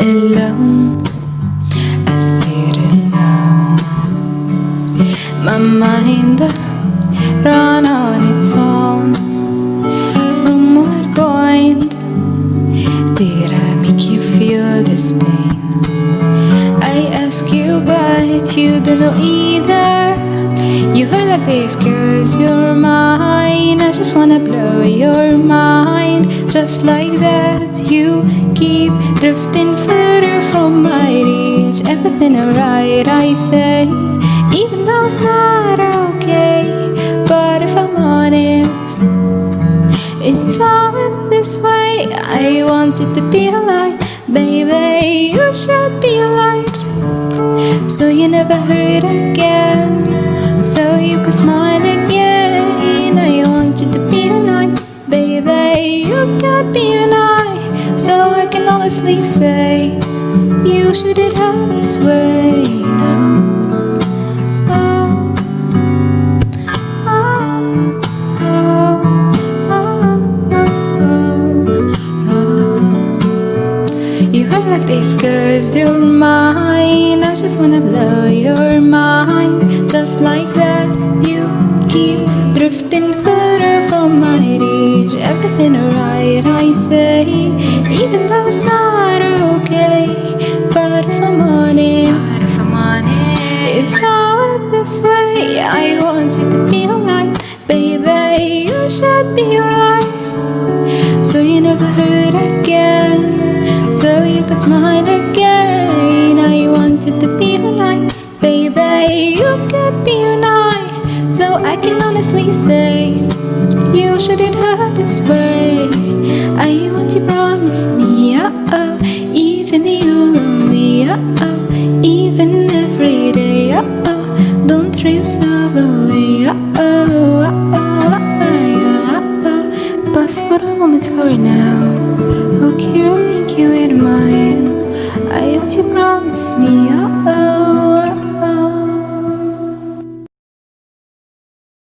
alone. I sit alone. My mind run on its own. From what point did I make you feel this pain? I ask you, but you don't know either. You heard like this, cause you're mine. I just wanna blow your mind. Just like that, you keep drifting further from my reach. Everything alright, I say, even though it's not okay. But if I'm honest, it's all this way. I want you to be alive, baby. You should be alive. So you never hurt again. So you can smile again. Can honestly say, you shouldn't have this way. No. Oh. You hurt like this cause you're mine I just wanna blow your mind Just like that you keep drifting further from my reach Everything alright I say Even though it's not okay But if I'm honest, if I'm honest It's all this way. I want you to be alright Baby, you should be alright. So you never hurt again. So you can smile again. I want you to be alive Baby, you can be alive So I can honestly say You shouldn't hurt this way. I want you to promise me uh-oh Even you lonely uh-oh uh, Even every day uh-oh Don't throw yourself away uh-oh uh-oh uh-oh Pause for a moment for now. Okay, I'll make you in mine. I want you to promise me, uh-oh